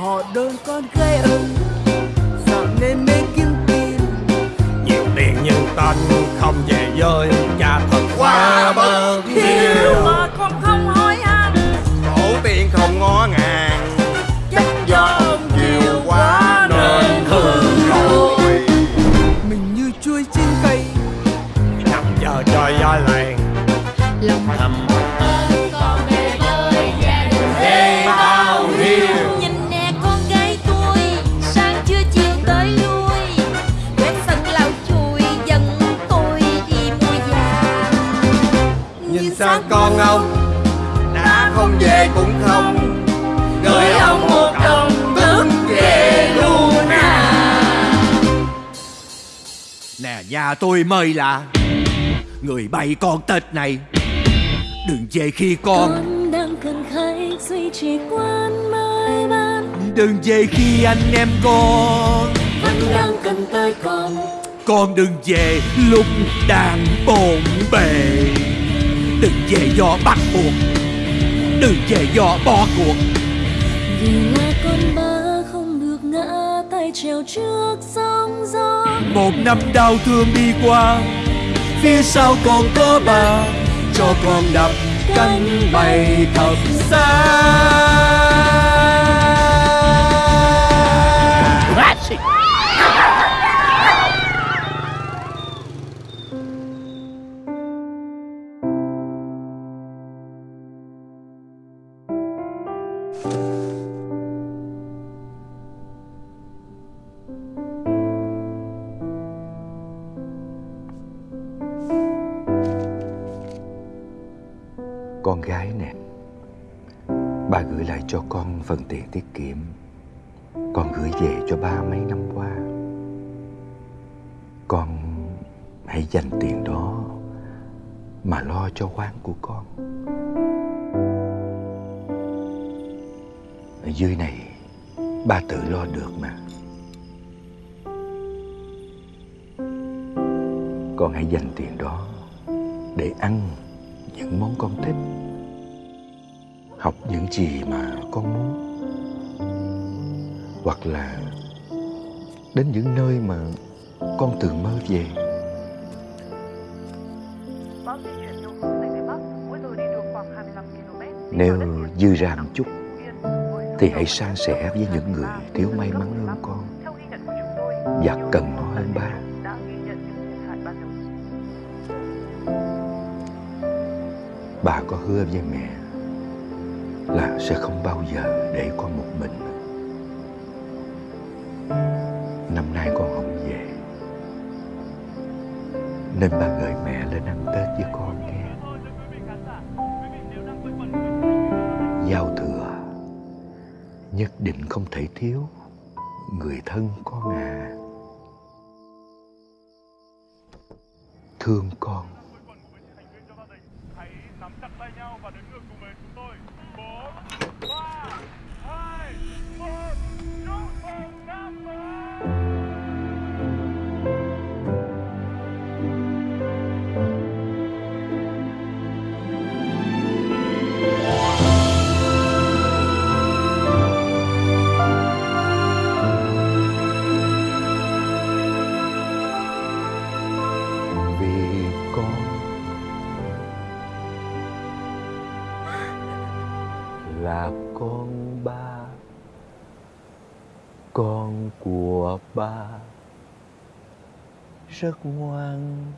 Họ đôi con gái ơi Sao nên mê kiếm tiền. Nhiều tiền nhưng tên không về với Cha thật quá. Sang con ông Đã không về cũng không? Gửi ông một đồng tức về luôn à Nè nhà tôi mời là Người bày con tết này. Đừng về khi con con đang cần khách duy trì quán mai ban. Đừng về khi anh em con vẫn đang cần tới con. Con đừng về lúc đang bồn bề Đừng về do bắt buộc. Đừng về do bỏ cuộc. Vì là con ba không được ngã tay trèo trước sóng gió. Một năm đau thương đi qua Phía sau còn có bà Cho con đập cánh bay thật xa Con gái nè, bà gửi lại cho con phần tiền tiết kiệm. Con gửi về cho ba mấy năm qua. Con hãy dành tiền đó Mà lo cho quán của con. Ở dưới này Ba tự lo được mà. Con hãy dành tiền đó Để ăn những món con thích. Học những gì mà con muốn. Hoặc là đến những nơi mà con từng mơ về. Bão di chuyển theo hướng Tây Tây Bắc, mỗi giờ đi được khoảng 25 km. Đi Nếu dư ra một chút, thì hãy san sẻ với những người thiếu may mắn hơn con. Và cần nó hơn ba. Bà có hứa với mẹ là sẽ không bao giờ để con một mình. Năm nay con không về. Nên ba gửi mẹ lên ăn tết với con nghe. Nhất định không thể thiếu. Người thân con à thương con. hãy nắm chặt tay nhau và đếm ngược cùng với chúng tôi bốn ba con ba con của ba. Rất ngoan.